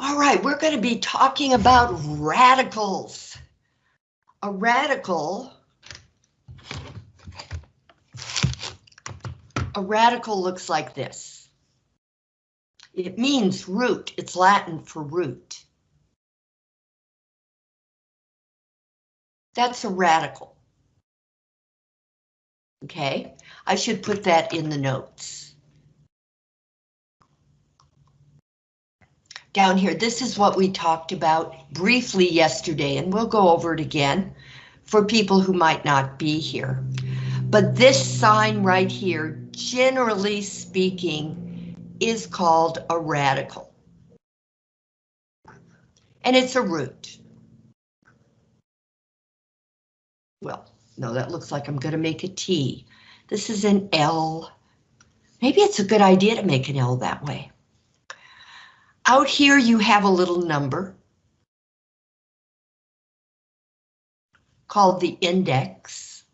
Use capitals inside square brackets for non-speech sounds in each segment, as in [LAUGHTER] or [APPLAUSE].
All right, we're going to be talking about radicals. A radical, a radical looks like this. It means root. It's Latin for root. That's a radical. Okay, I should put that in the notes. Down here, this is what we talked about briefly yesterday, and we'll go over it again for people who might not be here. But this sign right here, generally speaking, is called a radical. And it's a root. Well, no, that looks like I'm going to make a T. This is an L. Maybe it's a good idea to make an L that way. Out here you have a little number called the index.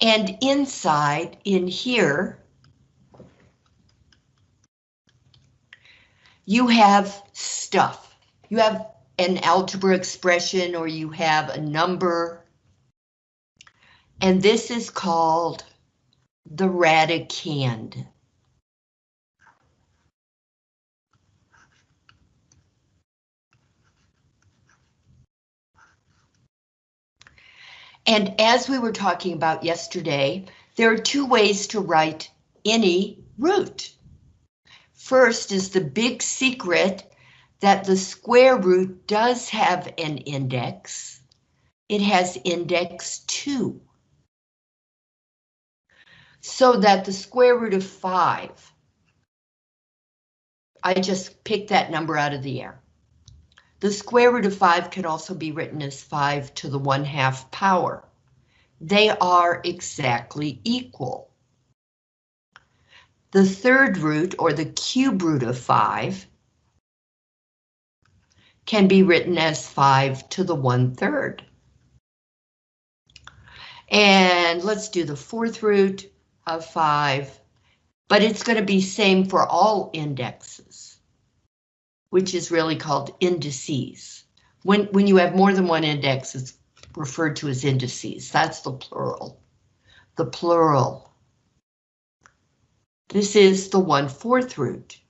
And inside, in here, you have stuff. You have an algebra expression or you have a number. And this is called the radicand. And as we were talking about yesterday, there are two ways to write any root. First is the big secret that the square root does have an index. It has index 2. So that the square root of 5, I just picked that number out of the air. The square root of 5 can also be written as 5 to the 1 half power. They are exactly equal. The third root, or the cube root of 5, can be written as 5 to the 1 third. And let's do the fourth root of 5, but it's going to be same for all indexes, which is really called indices. When, when you have more than one index, it's referred to as indices. That's the plural. The plural. This is the 1 4th root.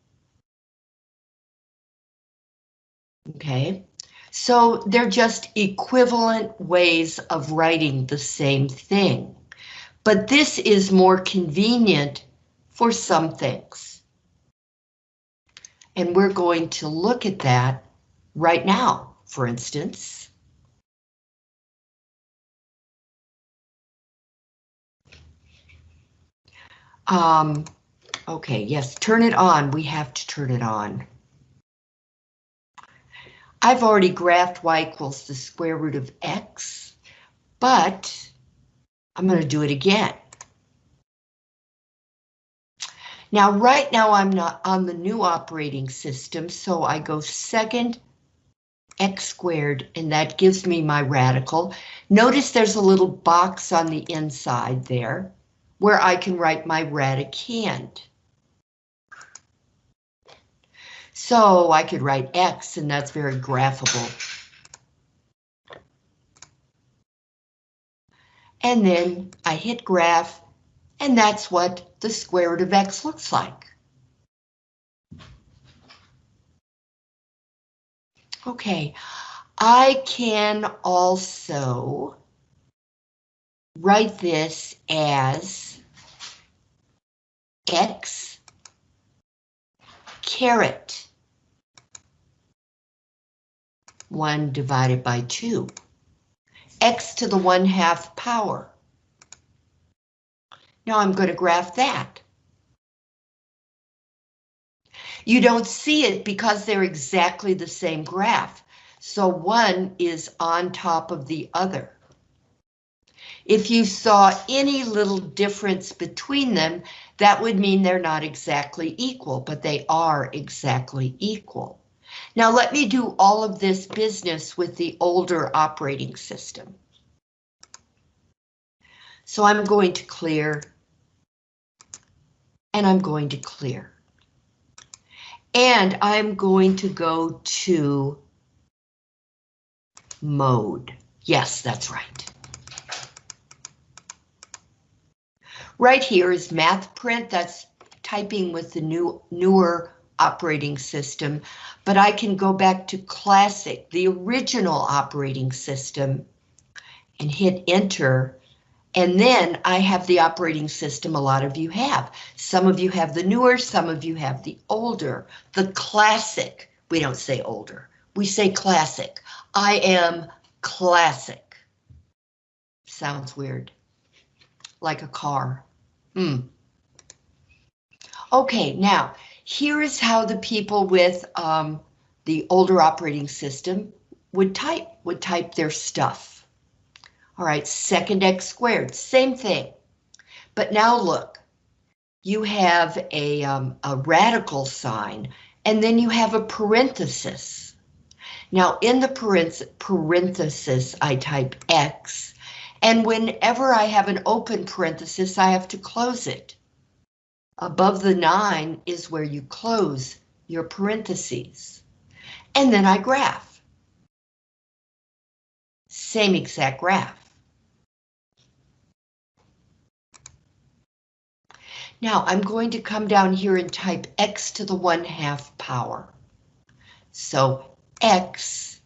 Okay, so they're just equivalent ways of writing the same thing. But this is more convenient for some things. And we're going to look at that right now, for instance. Um, Okay, yes, turn it on. We have to turn it on. I've already graphed y equals the square root of x, but I'm going to do it again. Now, right now I'm not on the new operating system, so I go second x squared, and that gives me my radical. Notice there's a little box on the inside there where I can write my radicand. So I could write X and that's very graphable. And then I hit graph and that's what the square root of X looks like. Okay, I can also write this as X caret 1 divided by 2. X to the 1 half power. Now I'm going to graph that. You don't see it because they're exactly the same graph, so one is on top of the other. If you saw any little difference between them, that would mean they're not exactly equal, but they are exactly equal. Now let me do all of this business with the older operating system. So I'm going to clear and I'm going to clear. And I'm going to go to mode. Yes, that's right. Right here is math print. That's typing with the new newer operating system, but I can go back to classic, the original operating system, and hit enter. And then I have the operating system a lot of you have. Some of you have the newer, some of you have the older, the classic. We don't say older, we say classic. I am classic. Sounds weird. Like a car. Hmm. Okay, now here is how the people with um, the older operating system would type, would type their stuff. All right, second x squared, same thing. But now look, you have a, um, a radical sign, and then you have a parenthesis. Now in the parenthesis, I type x, and whenever I have an open parenthesis, I have to close it. Above the 9 is where you close your parentheses. And then I graph. Same exact graph. Now I'm going to come down here and type x to the 1 half power. So x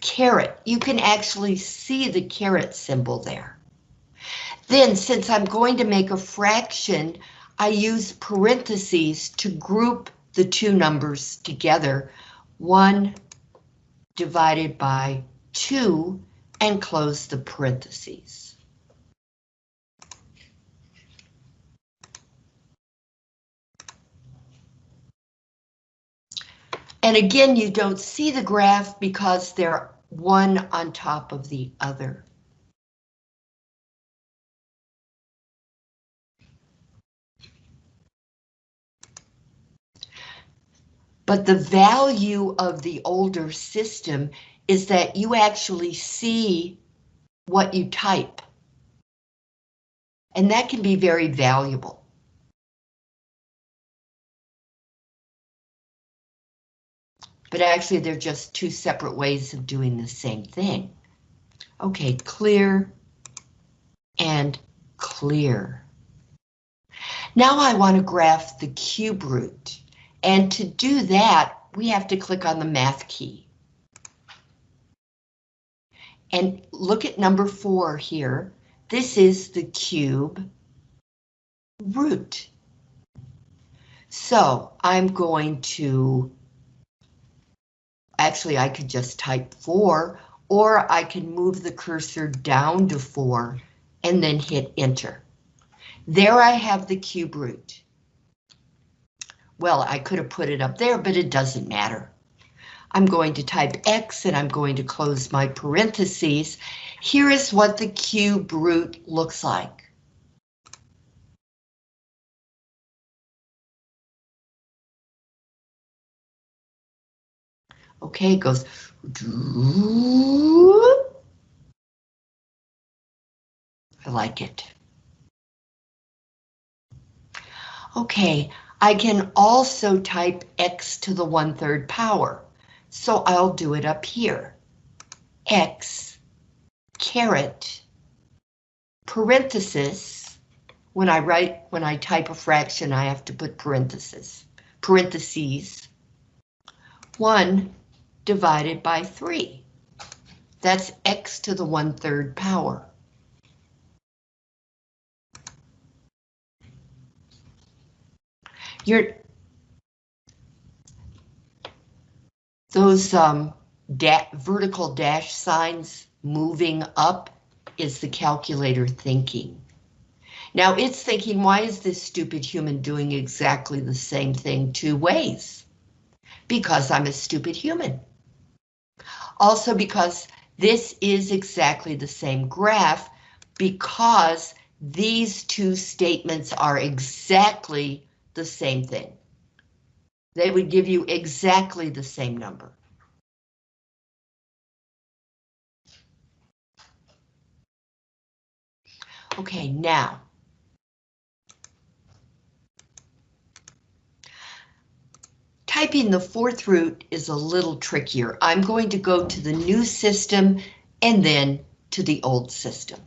caret, you can actually see the caret symbol there. Then, since I'm going to make a fraction, I use parentheses to group the two numbers together. 1 divided by 2 and close the parentheses. And again, you don't see the graph because they're one on top of the other. But the value of the older system is that you actually see what you type. And that can be very valuable. But actually, they're just two separate ways of doing the same thing. Okay, clear and clear. Now I want to graph the cube root. And to do that, we have to click on the math key. And look at number four here. This is the cube root. So I'm going to, actually I could just type four, or I can move the cursor down to four and then hit enter. There I have the cube root. Well, I could have put it up there, but it doesn't matter. I'm going to type X and I'm going to close my parentheses. Here is what the cube root looks like. Okay, it goes. I like it. Okay, I can also type x to the one-third power, so I'll do it up here. x caret parenthesis. When I write, when I type a fraction, I have to put parentheses. Parentheses. 1 divided by 3. That's x to the one-third power. You're those um, da vertical dash signs moving up is the calculator thinking. Now it's thinking, why is this stupid human doing exactly the same thing two ways? Because I'm a stupid human. Also because this is exactly the same graph because these two statements are exactly the same thing. They would give you exactly the same number. Okay, now. Typing the fourth root is a little trickier. I'm going to go to the new system and then to the old system.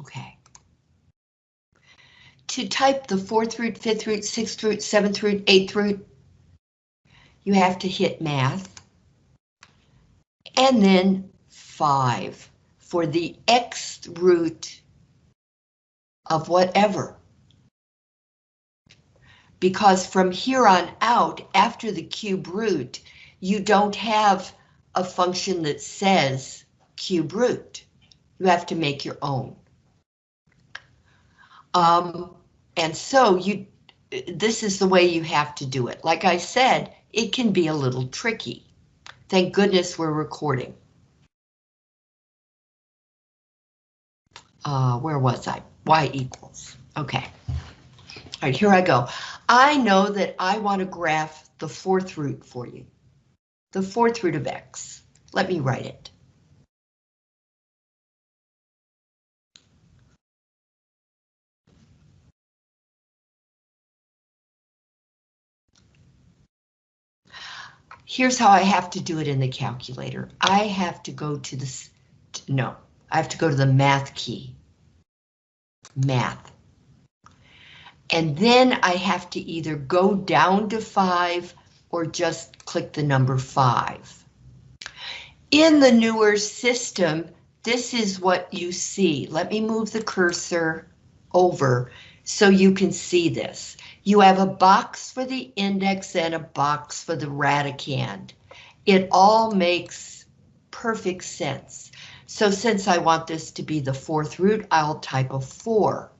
Okay. To type the fourth root, fifth root, sixth root, seventh root, eighth root, you have to hit math. And then five for the x root of whatever. Because from here on out, after the cube root, you don't have a function that says cube root. You have to make your own. Um, and so you, this is the way you have to do it. Like I said, it can be a little tricky. Thank goodness we're recording. Uh, where was I? Y equals. Okay. All right, here I go. I know that I want to graph the fourth root for you. The fourth root of x. Let me write it. Here's how I have to do it in the calculator. I have to go to the, no, I have to go to the math key. Math. And then I have to either go down to five or just click the number five. In the newer system, this is what you see. Let me move the cursor over so you can see this. You have a box for the index and a box for the radicand. It all makes perfect sense. So since I want this to be the fourth root, I'll type a four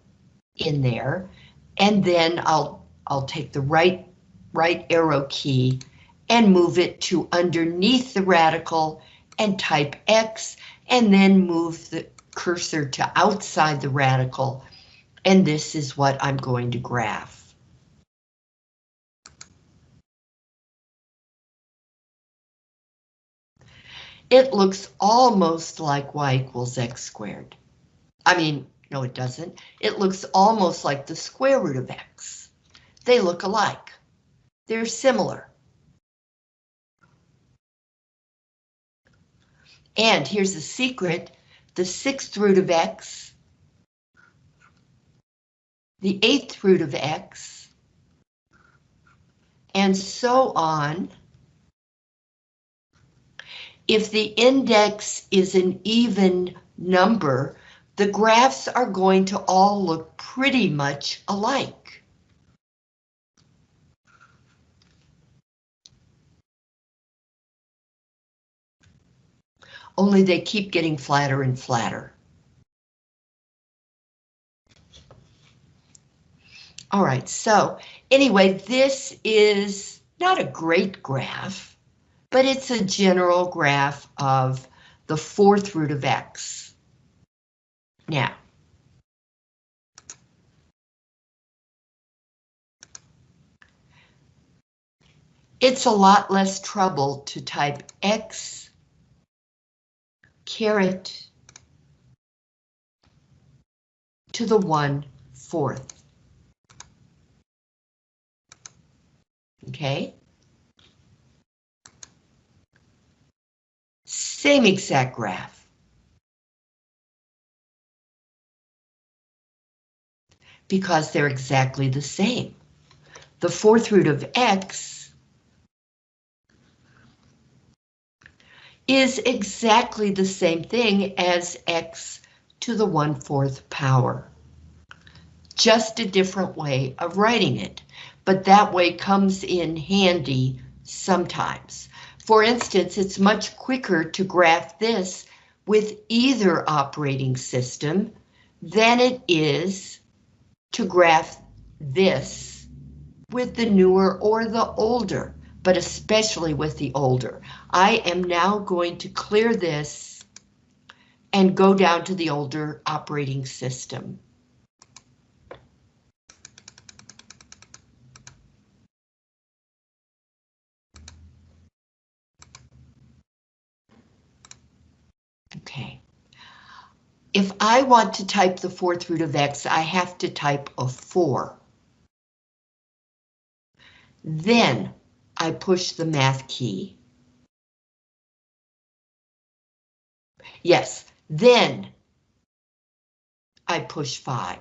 in there, and then I'll I'll take the right right arrow key and move it to underneath the radical and type X, and then move the cursor to outside the radical, and this is what I'm going to graph. It looks almost like y equals x squared. I mean, no, it doesn't. It looks almost like the square root of x. They look alike. They're similar. And here's the secret, the sixth root of x, the eighth root of x, and so on if the index is an even number, the graphs are going to all look pretty much alike. Only they keep getting flatter and flatter. All right, so anyway, this is not a great graph but it's a general graph of the fourth root of x. Now, it's a lot less trouble to type x caret to the one fourth. Okay. Same exact graph. Because they're exactly the same. The fourth root of x is exactly the same thing as x to the 1 4th power. Just a different way of writing it, but that way comes in handy sometimes. For instance, it's much quicker to graph this with either operating system than it is to graph this with the newer or the older, but especially with the older. I am now going to clear this and go down to the older operating system. If I want to type the fourth root of x, I have to type a 4. Then I push the math key. Yes, then I push 5.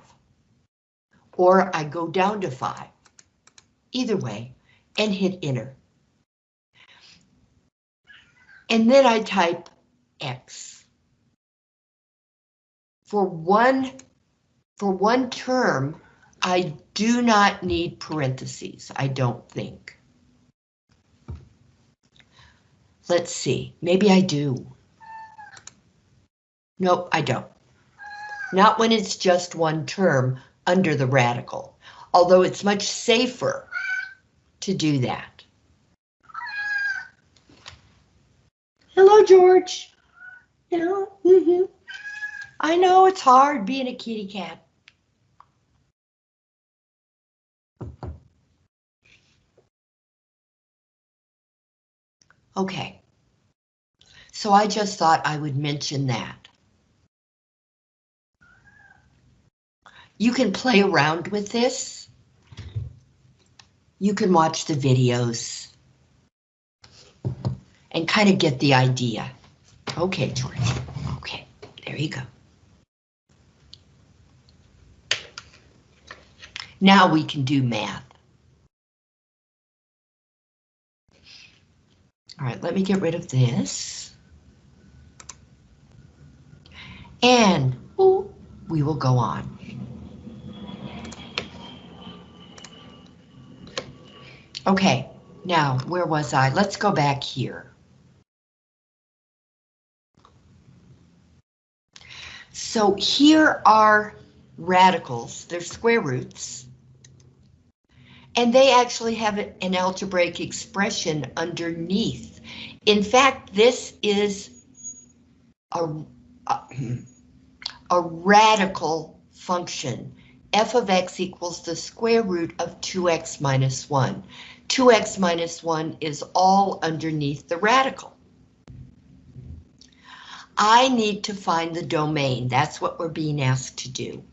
Or I go down to 5. Either way, and hit enter. And then I type X. For one, for one term, I do not need parentheses, I don't think. Let's see, maybe I do. Nope, I don't. Not when it's just one term under the radical, although it's much safer to do that. Hello, George. Yeah, mm -hmm. I know it's hard being a kitty cat. Okay. So I just thought I would mention that. You can play around with this. You can watch the videos and kind of get the idea. Okay, George. Okay, there you go. Now we can do math. All right, let me get rid of this. And ooh, we will go on. Okay, now where was I? Let's go back here. So here are radicals, they're square roots. And they actually have an algebraic expression underneath. In fact, this is a, a, a radical function. f of x equals the square root of 2x minus 1. 2x minus 1 is all underneath the radical. I need to find the domain. That's what we're being asked to do.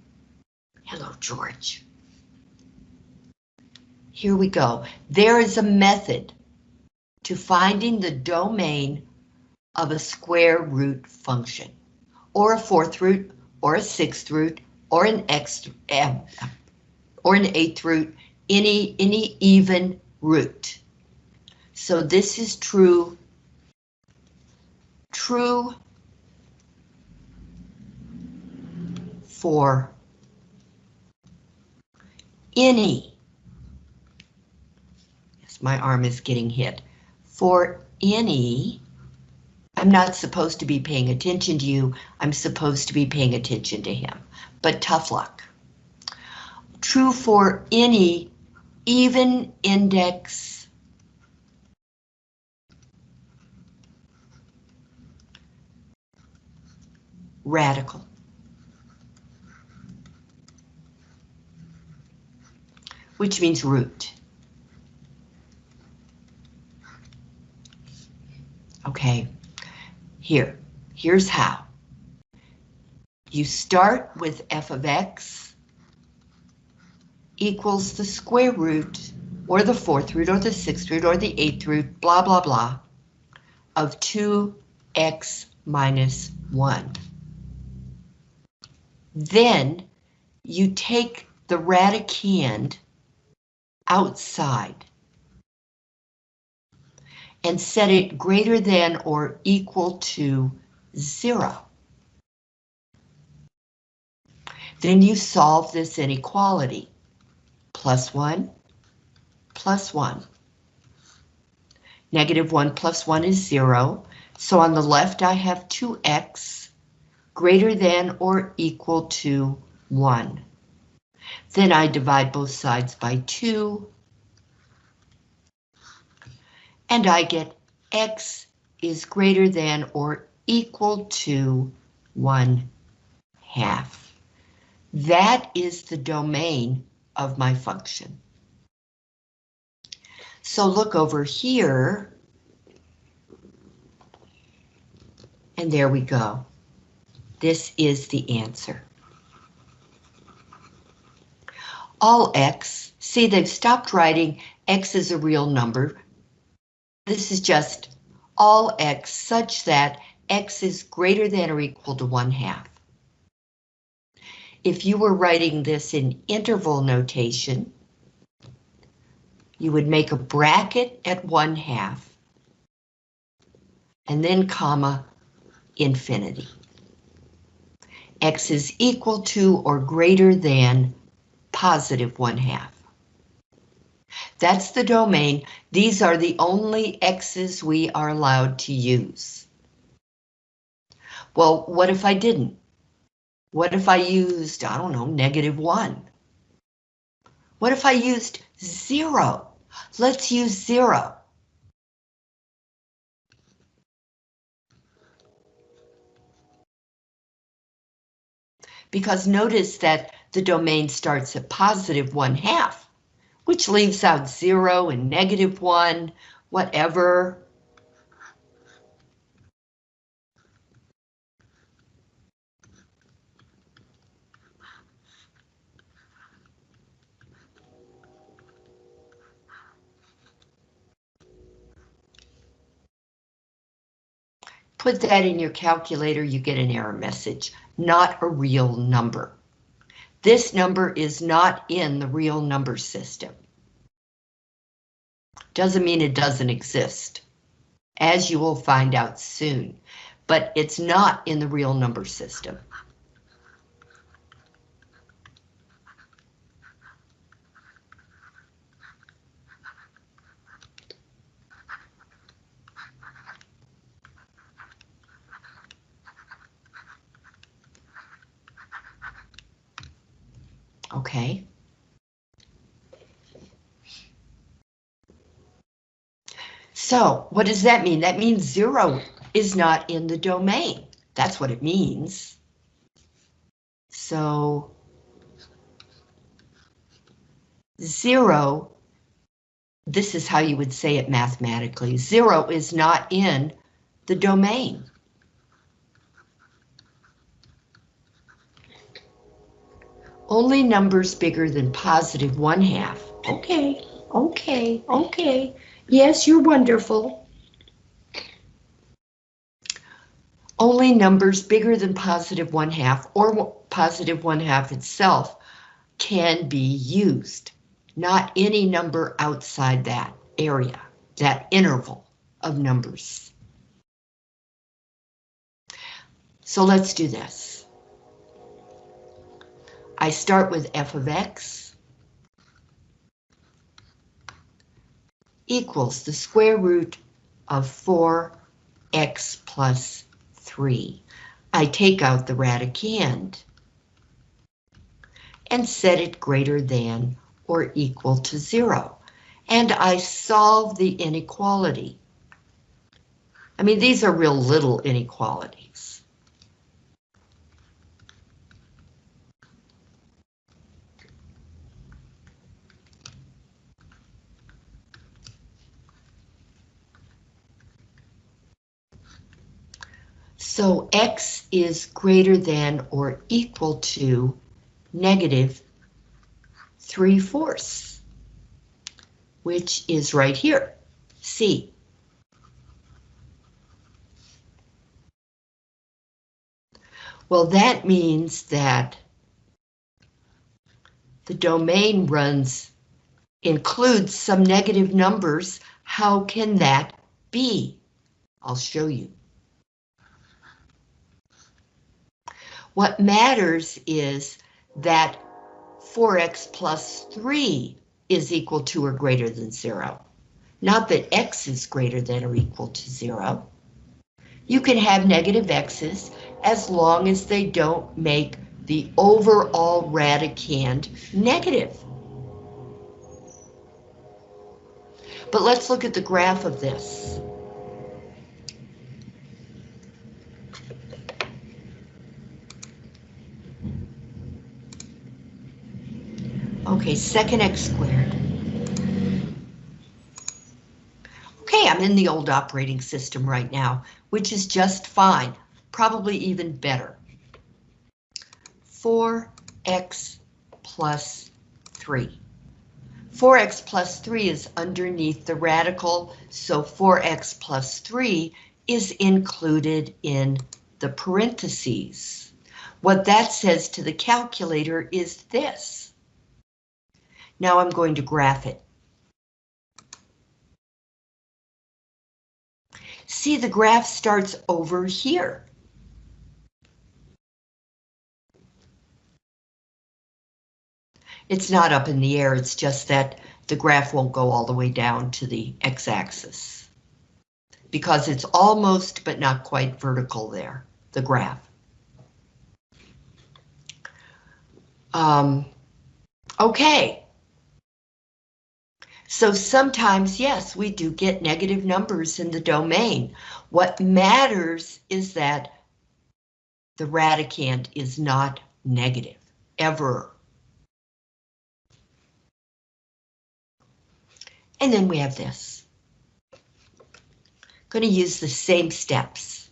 Hello, George. Here we go. There is a method to finding the domain of a square root function, or a fourth root, or a sixth root, or an x, um, or an eighth root, any, any even root. So this is true, true for any my arm is getting hit. For any, I'm not supposed to be paying attention to you, I'm supposed to be paying attention to him, but tough luck. True for any even index radical. Which means root. Okay, here, here's how. You start with f of x equals the square root, or the fourth root, or the sixth root, or the eighth root, blah, blah, blah, of 2x minus 1. Then you take the radicand outside and set it greater than or equal to zero. Then you solve this inequality. Plus 1, plus 1. Negative 1 plus 1 is 0, so on the left I have 2x greater than or equal to 1. Then I divide both sides by 2, and I get x is greater than or equal to 1 half. That is the domain of my function. So look over here. And there we go. This is the answer. All x, see they've stopped writing x is a real number. This is just all x such that x is greater than or equal to 1 half. If you were writing this in interval notation, you would make a bracket at 1 half, and then comma, infinity. x is equal to or greater than positive 1 half. That's the domain. These are the only x's we are allowed to use. Well, what if I didn't? What if I used, I don't know, negative 1? What if I used 0? Let's use 0. Because notice that the domain starts at positive 1 half, which leaves out 0 and negative 1, whatever. Put that in your calculator, you get an error message, not a real number. This number is not in the real number system. Doesn't mean it doesn't exist, as you will find out soon, but it's not in the real number system. Okay. So what does that mean? That means zero is not in the domain. That's what it means. So zero, this is how you would say it mathematically. Zero is not in the domain. Only numbers bigger than positive one half. Okay, okay, okay. Yes, you're wonderful. Only numbers bigger than positive one half or positive one half itself can be used. Not any number outside that area, that interval of numbers. So let's do this. I start with f of x equals the square root of 4x plus 3. I take out the radicand and set it greater than or equal to 0. And I solve the inequality. I mean, these are real little inequalities. So x is greater than or equal to negative 3 fourths, which is right here, C. Well, that means that the domain runs includes some negative numbers. How can that be? I'll show you. What matters is that 4x plus 3 is equal to or greater than 0. Not that x is greater than or equal to 0. You can have negative x's as long as they don't make the overall radicand negative. But let's look at the graph of this. Okay, second x squared. Okay, I'm in the old operating system right now, which is just fine, probably even better. 4x plus 3. 4x plus 3 is underneath the radical, so 4x plus 3 is included in the parentheses. What that says to the calculator is this. Now I'm going to graph it. See, the graph starts over here. It's not up in the air, it's just that the graph won't go all the way down to the x-axis. Because it's almost but not quite vertical there, the graph. Um, okay. So sometimes, yes, we do get negative numbers in the domain. What matters is that the radicand is not negative, ever. And then we have this. Going to use the same steps.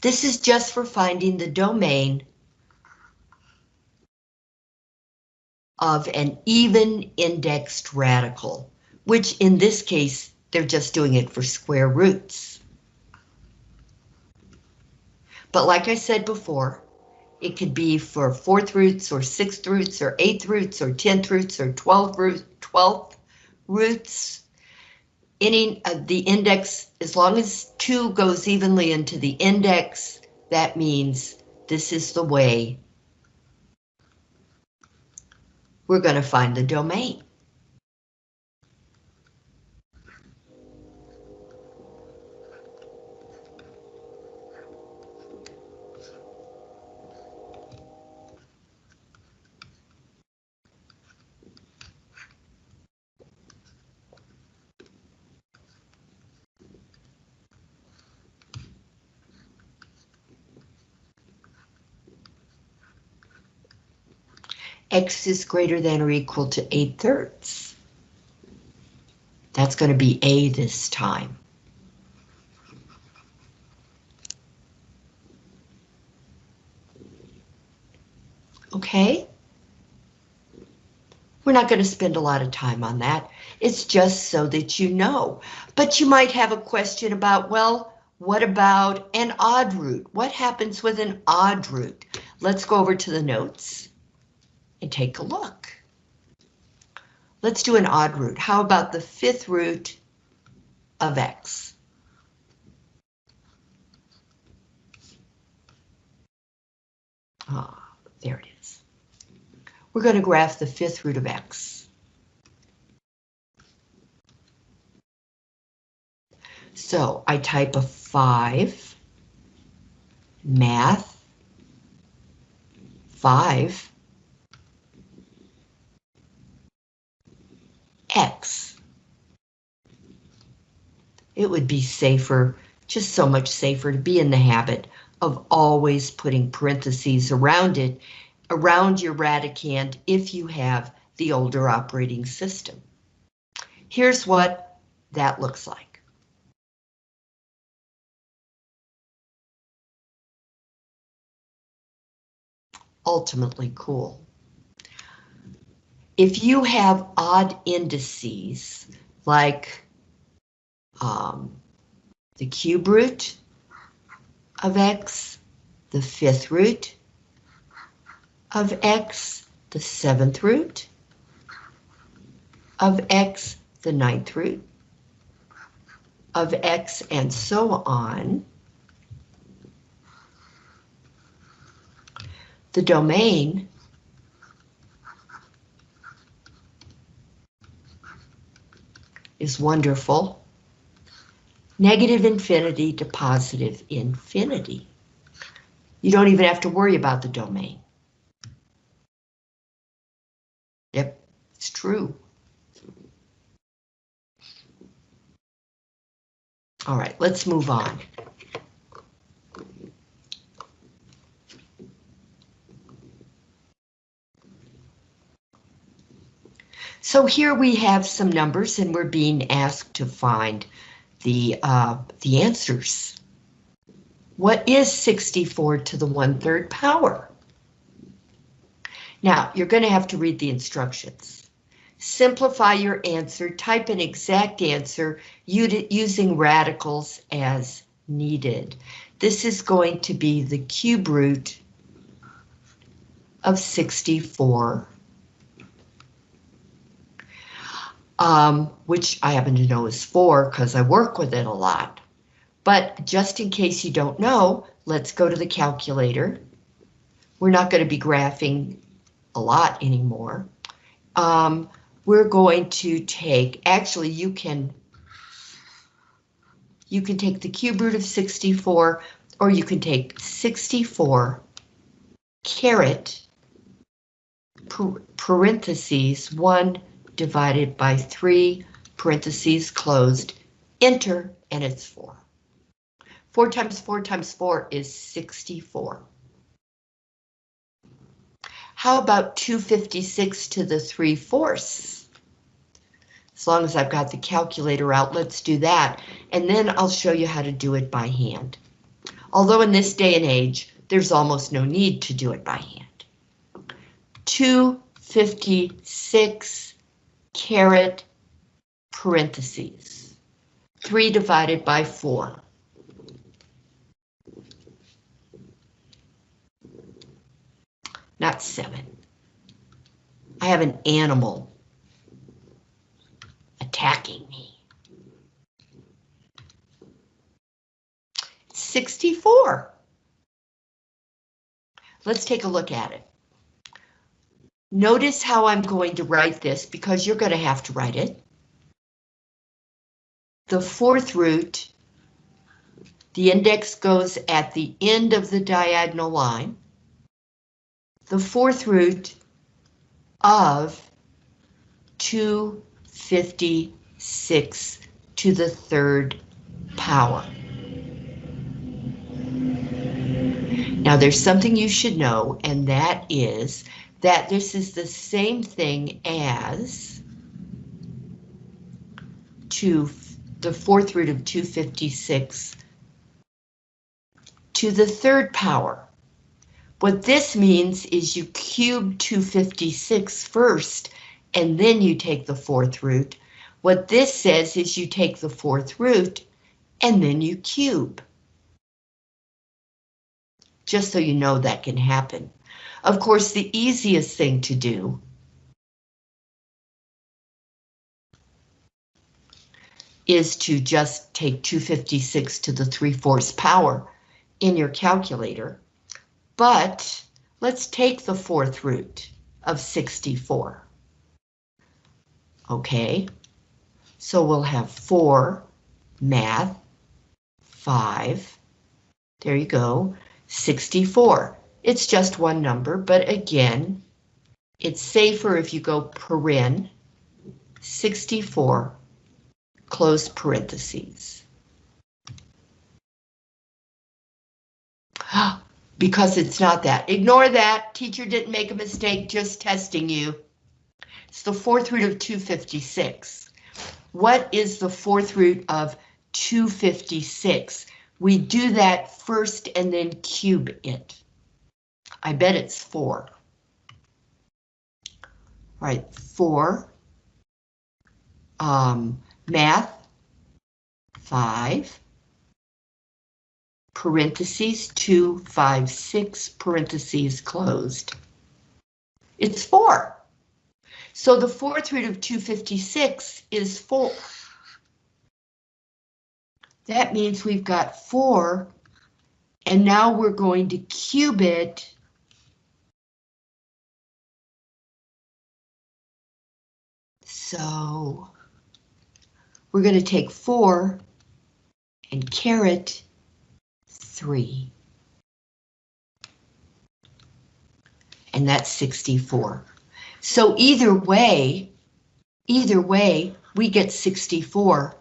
This is just for finding the domain of an even indexed radical, which in this case, they're just doing it for square roots. But like I said before, it could be for fourth roots or sixth roots or eighth roots or tenth roots or root, twelfth roots. Any of the index, as long as two goes evenly into the index, that means this is the way we're going to find the domain. X is greater than or equal to 8 thirds. That's going to be a this time. Okay? We're not going to spend a lot of time on that. It's just so that you know. But you might have a question about, well, what about an odd root? What happens with an odd root? Let's go over to the notes and take a look. Let's do an odd root. How about the fifth root of x? Ah, there it is. We're going to graph the fifth root of x. So I type a 5, math, 5, X. It would be safer, just so much safer to be in the habit of always putting parentheses around it, around your radicand if you have the older operating system. Here's what that looks like. Ultimately cool if you have odd indices, like um, the cube root of x, the fifth root of x, the seventh root of x, the ninth root of x, and so on, the domain is wonderful. Negative infinity to positive infinity. You don't even have to worry about the domain. Yep, it's true. All right, let's move on. So here we have some numbers and we're being asked to find the, uh, the answers. What is 64 to the 1 3rd power? Now, you're going to have to read the instructions. Simplify your answer, type an exact answer using radicals as needed. This is going to be the cube root of 64, um, which I happen to know is 4 because I work with it a lot. But just in case you don't know, let's go to the calculator. We're not going to be graphing a lot anymore. Um, we're going to take, actually you can, you can take the cube root of 64, or you can take 64 caret parentheses 1 divided by 3 parentheses closed, enter, and it's 4. 4 times 4 times 4 is 64. How about 256 to the 3 fourths? As long as I've got the calculator out, let's do that, and then I'll show you how to do it by hand. Although in this day and age, there's almost no need to do it by hand. 256 caret parentheses. 3 divided by 4. Not 7. I have an animal attacking me. 64. Let's take a look at it. Notice how I'm going to write this because you're going to have to write it. The fourth root, the index goes at the end of the diagonal line. The fourth root of 256 to the third power. Now there's something you should know, and that is that this is the same thing as to the fourth root of 256 to the third power. What this means is you cube 256 first, and then you take the fourth root. What this says is you take the fourth root, and then you cube. Just so you know that can happen. Of course, the easiest thing to do is to just take 256 to the 3 fourths power in your calculator. But let's take the fourth root of 64. Okay, so we'll have 4 math 5. There you go, 64. It's just one number, but again, it's safer if you go paren 64 close parentheses. [GASPS] because it's not that. Ignore that. Teacher didn't make a mistake, just testing you. It's the fourth root of 256. What is the fourth root of 256? We do that first and then cube it. I bet it's four. Right, four. Um, math, five. Parentheses, two, five, six, parentheses closed. It's four. So the fourth root of 256 is four. That means we've got four, and now we're going to cube it So we're going to take 4 and caret 3. And that's 64. So either way, either way, we get 64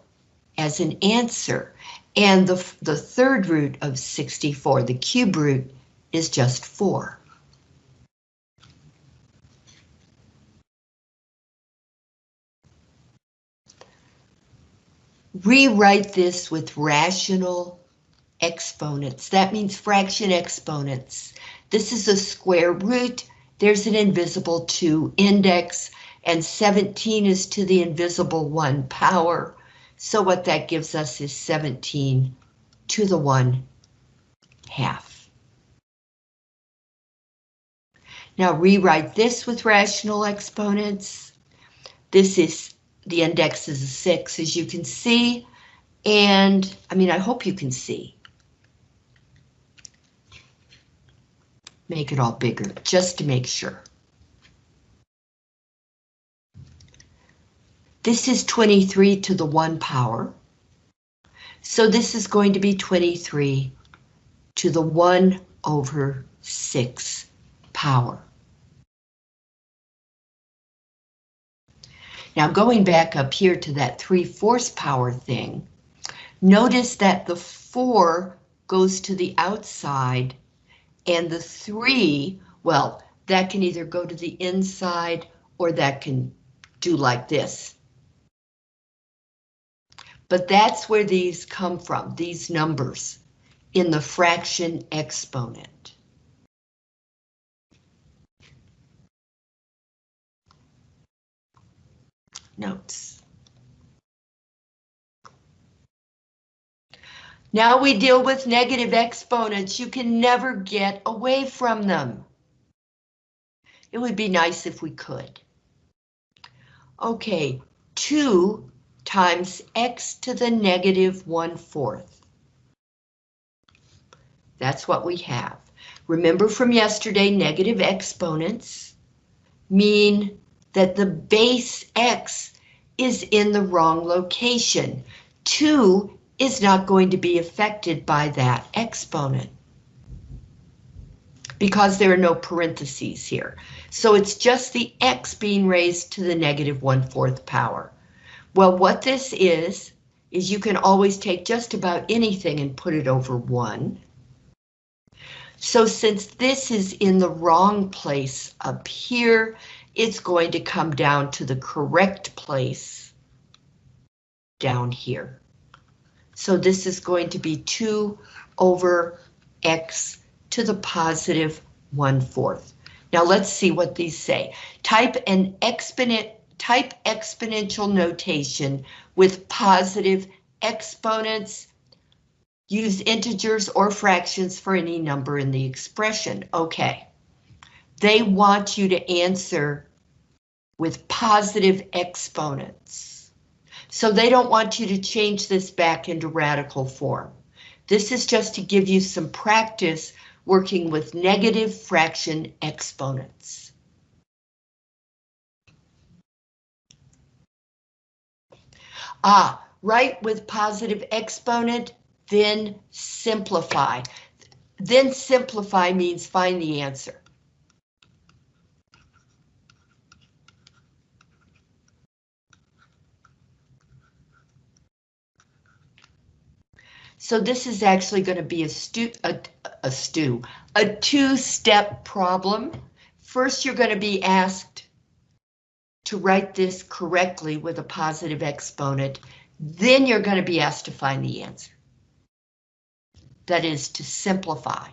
as an answer. And the, the third root of 64, the cube root, is just 4. Rewrite this with rational exponents. That means fraction exponents. This is a square root. There's an invisible 2 index, and 17 is to the invisible 1 power. So what that gives us is 17 to the 1 half. Now rewrite this with rational exponents. This is, the index is a 6, as you can see, and I mean, I hope you can see. Make it all bigger, just to make sure. This is 23 to the 1 power. So this is going to be 23 to the 1 over 6 power. Now going back up here to that 3 fourths power thing, notice that the 4 goes to the outside and the 3, well, that can either go to the inside or that can do like this. But that's where these come from, these numbers, in the fraction exponent. Notes. Now we deal with negative exponents. You can never get away from them. It would be nice if we could. Okay, 2 times x to the negative 1 fourth. That's what we have. Remember from yesterday, negative exponents mean that the base x is in the wrong location. 2 is not going to be affected by that exponent because there are no parentheses here. So it's just the x being raised to the negative 1 fourth power. Well, what this is, is you can always take just about anything and put it over 1. So since this is in the wrong place up here, it's going to come down to the correct place down here. So this is going to be 2 over x to the positive 1 fourth. Now let's see what these say. Type an exponent type exponential notation with positive exponents. Use integers or fractions for any number in the expression. Okay. They want you to answer with positive exponents. So they don't want you to change this back into radical form. This is just to give you some practice working with negative fraction exponents. Ah, write with positive exponent, then simplify. Then simplify means find the answer. So this is actually going to be a stew, a, a stew, a two-step problem. First, you're going to be asked to write this correctly with a positive exponent, then you're going to be asked to find the answer. That is to simplify.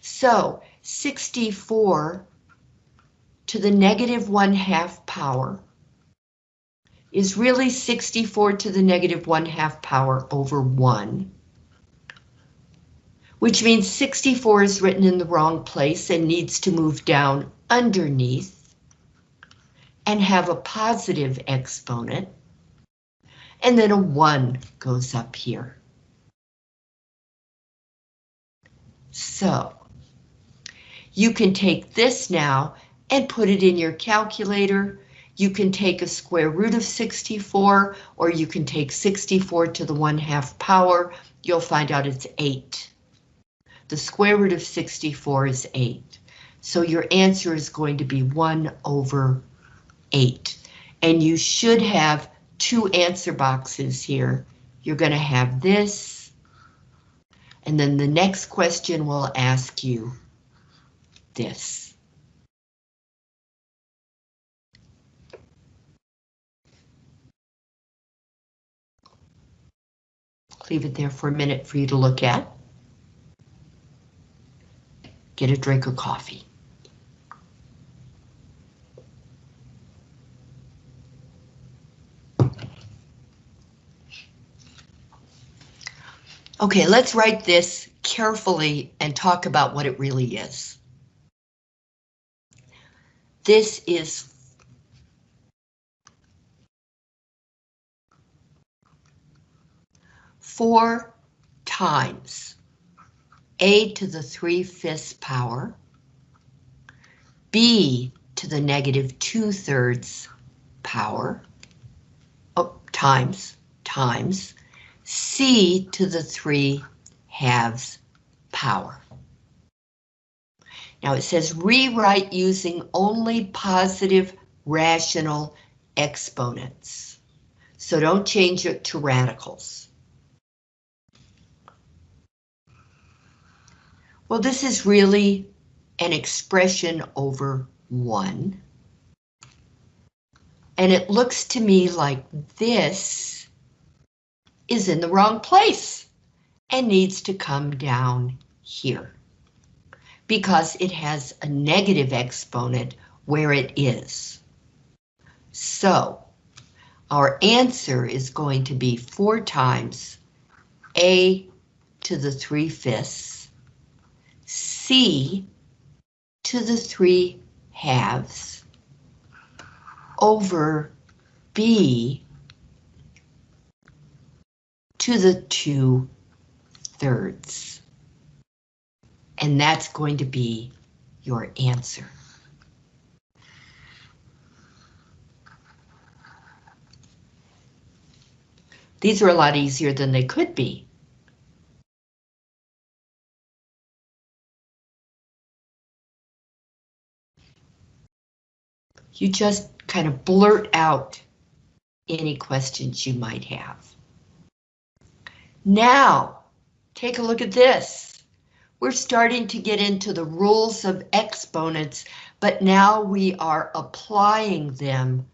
So 64 to the negative 1 half power is really 64 to the negative 1 half power over 1, which means 64 is written in the wrong place and needs to move down underneath and have a positive exponent, and then a 1 goes up here. So, you can take this now and put it in your calculator. You can take a square root of 64, or you can take 64 to the 1 half power. You'll find out it's 8. The square root of 64 is 8. So your answer is going to be 1 over 8. And you should have two answer boxes here. You're going to have this, and then the next question will ask you this. Leave it there for a minute for you to look at. Get a drink of coffee. Okay, let's write this carefully and talk about what it really is. This is four times a to the 3 fifths power, b to the negative 2 thirds power, oh, times, times, c to the 3 halves power. Now it says rewrite using only positive rational exponents. So don't change it to radicals. Well, this is really an expression over 1. And it looks to me like this is in the wrong place and needs to come down here because it has a negative exponent where it is. So our answer is going to be 4 times a to the 3 fifths C to the 3 halves over B to the 2 thirds. And that's going to be your answer. These are a lot easier than they could be. You just kind of blurt out any questions you might have. Now, take a look at this. We're starting to get into the rules of exponents, but now we are applying them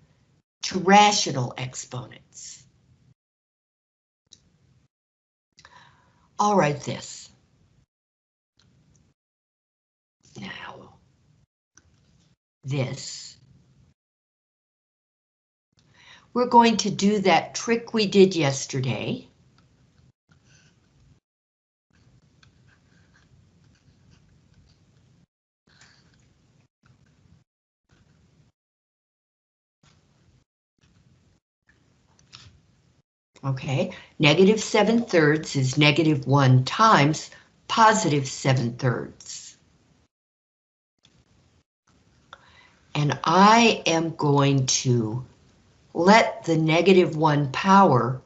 to rational exponents. I'll write this. Now, this We're going to do that trick we did yesterday. Okay, negative 7 thirds is negative 1 times positive 7 thirds. And I am going to let the negative one power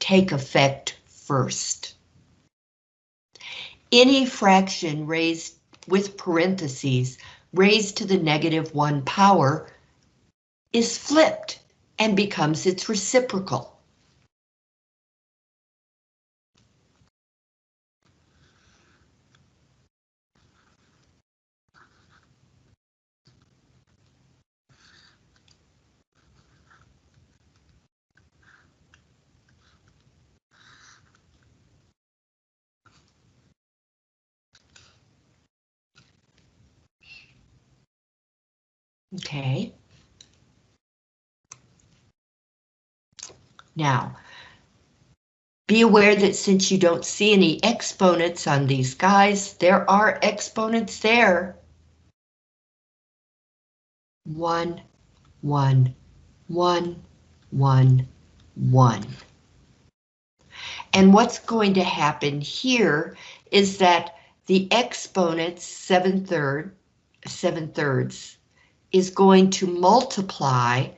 take effect first. Any fraction raised with parentheses raised to the negative one power is flipped and becomes its reciprocal. Okay. Now, be aware that since you don't see any exponents on these guys, there are exponents there. One, one, one, one, one. And what's going to happen here is that the exponents, seven third, seven thirds, is going to multiply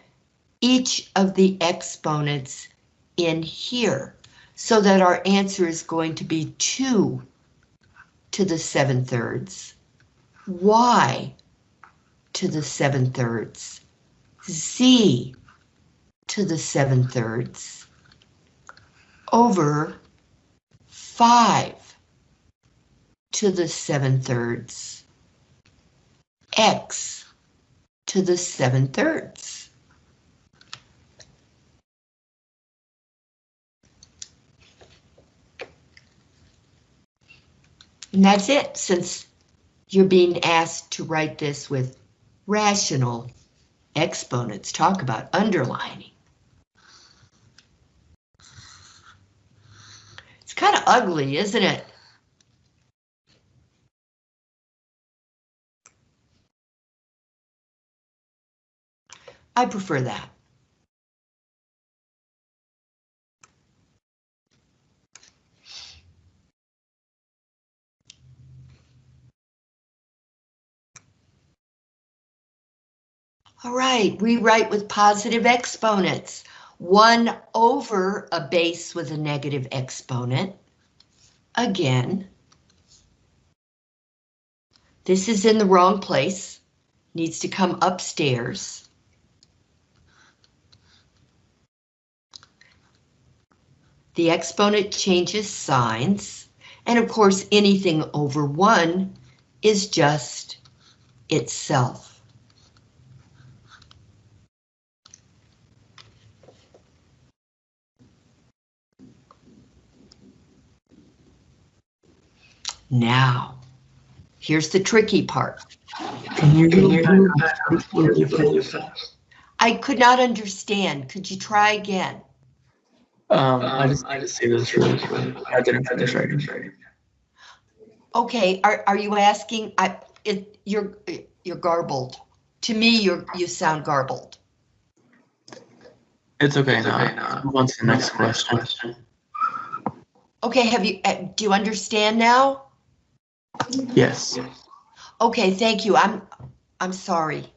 each of the exponents in here. So that our answer is going to be 2 to the 7 thirds, y to the 7 thirds, z to the 7 thirds, over 5 to the 7 thirds, x to the 7 thirds. And that's it, since you're being asked to write this with rational exponents. Talk about underlining. It's kind of ugly, isn't it? I prefer that. All right, rewrite with positive exponents. 1 over a base with a negative exponent. Again. This is in the wrong place. Needs to come upstairs. The exponent changes signs. And of course, anything over 1 is just itself. Now, here's the tricky part. Can you go back before you? I could not understand. Could you try again? Um, I just, I just see this really, I didn't finish writing. Okay, are, are you asking, I, it, you're, you're garbled. To me, you're, you sound garbled. It's okay now. Move on to the next question. Okay, have you, uh, do you understand now? Yes. Okay, thank you. I'm, I'm sorry.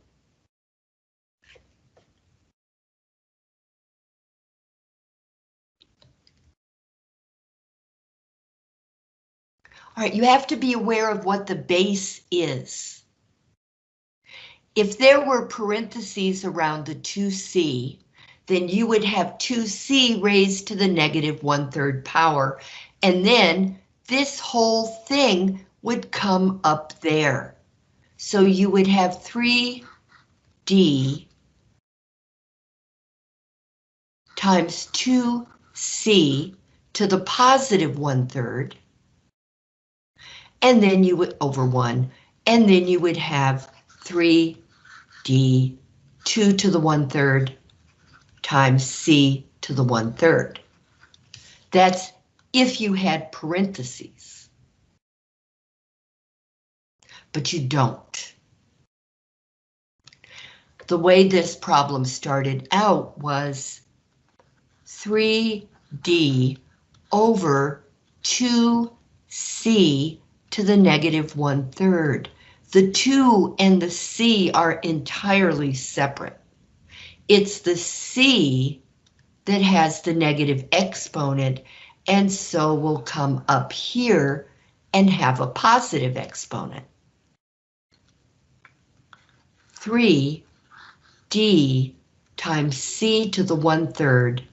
All right, you have to be aware of what the base is. If there were parentheses around the 2c, then you would have 2c raised to the negative one-third power, and then this whole thing would come up there. So you would have 3d times 2c to the positive one-third, and then you would over 1, and then you would have 3d 2 to the one-third times c to the one-third. That's if you had parentheses. But you don't. The way this problem started out was 3d over 2c to the negative one-third. The 2 and the c are entirely separate. It's the c that has the negative exponent and so will come up here and have a positive exponent. 3d times c to the one-third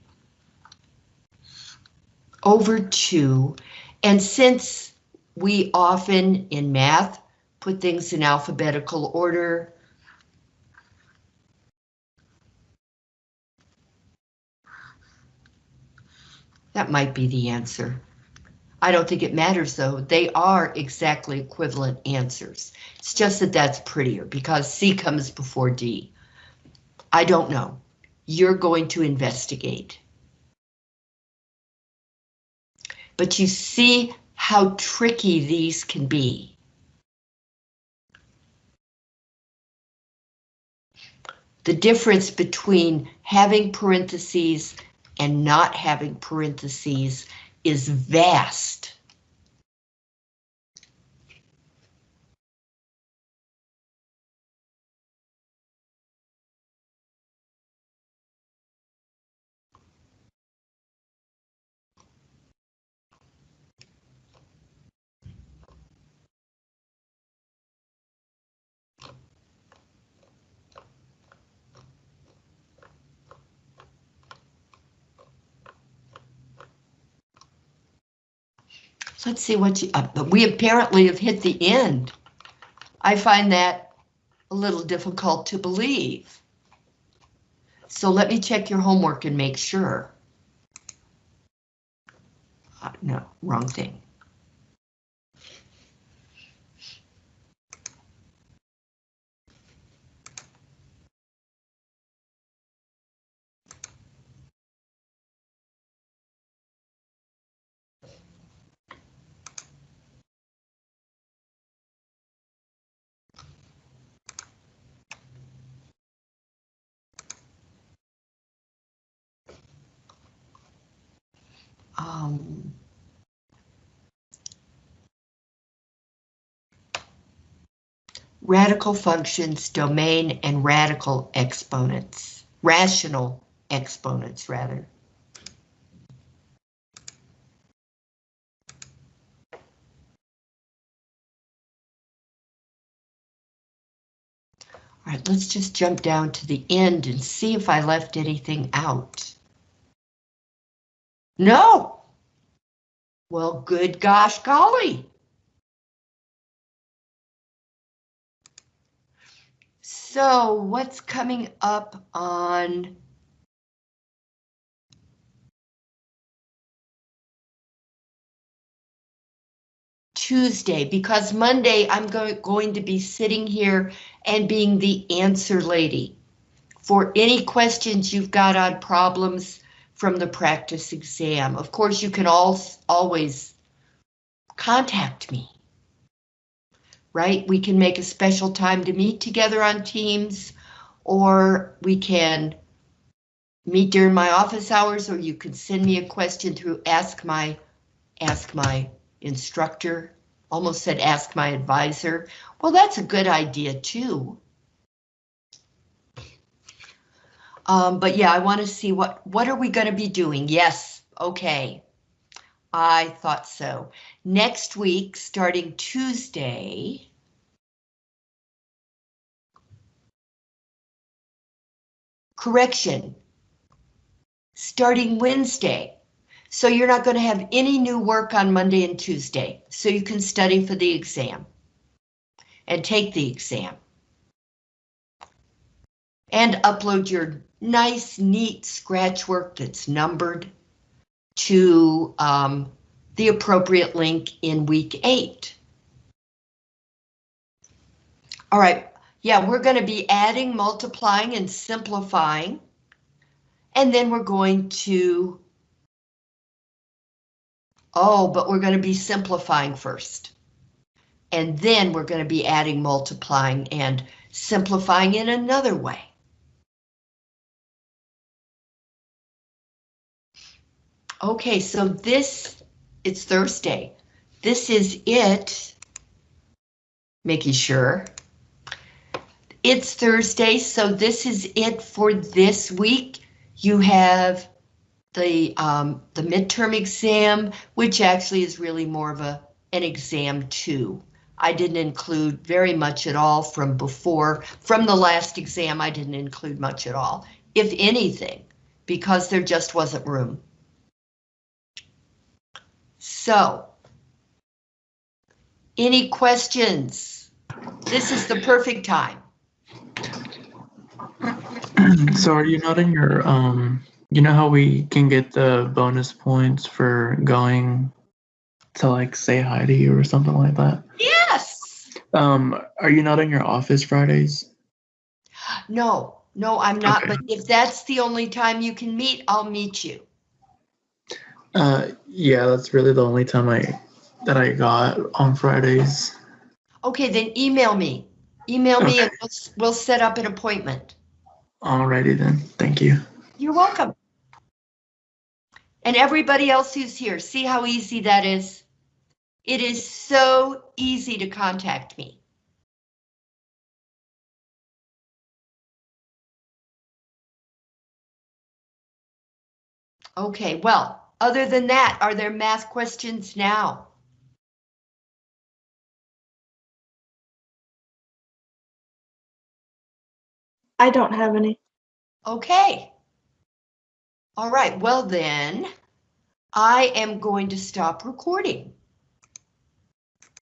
over 2, and since we often in math put things in alphabetical order, That might be the answer. I don't think it matters though. They are exactly equivalent answers. It's just that that's prettier because C comes before D. I don't know. You're going to investigate. But you see how tricky these can be. The difference between having parentheses and not having parentheses is vast. Let's see what you, uh, we apparently have hit the end. I find that a little difficult to believe. So let me check your homework and make sure. Uh, no, wrong thing. Um, radical functions, domain, and radical exponents. Rational exponents, rather. All right, let's just jump down to the end and see if I left anything out. No. Well, good gosh golly. So what's coming up on Tuesday? Because Monday I'm go going to be sitting here and being the answer lady for any questions you've got on problems from the practice exam. Of course, you can all always contact me. Right? We can make a special time to meet together on Teams, or we can meet during my office hours, or you can send me a question through Ask My Ask My Instructor. Almost said Ask My Advisor. Well, that's a good idea too. Um, but yeah, I want to see what what are we going to be doing? Yes, okay. I thought so. Next week, starting Tuesday. Correction. Starting Wednesday. So you're not going to have any new work on Monday and Tuesday. So you can study for the exam. And take the exam. And upload your nice, neat scratch work that's numbered to um, the appropriate link in week eight. All right, yeah, we're going to be adding, multiplying, and simplifying. And then we're going to, oh, but we're going to be simplifying first. And then we're going to be adding, multiplying, and simplifying in another way. Okay, so this, it's Thursday. This is it. Making sure. It's Thursday, so this is it for this week. You have the um, the midterm exam, which actually is really more of a an exam too. I didn't include very much at all from before. From the last exam, I didn't include much at all, if anything, because there just wasn't room. So, any questions? This is the perfect time. [CLEARS THROAT] so are you not in your um you know how we can get the bonus points for going to like say hi to you or something like that? Yes. Um are you not in your office Fridays? No, no, I'm not, Okay. but if that's the only time you can meet, I'll meet you. Uh yeah, that's really the only time I that I got on Fridays. Okay, then email me. Email me Okay. and we'll, we'll set up an appointment. Alrighty then. Thank you. You're welcome. And everybody else who's here, see how easy that is? It is so easy to contact me. Okay, well, other than that, are there math questions now? I don't have any. Okay. All right, well then, I am going to stop recording.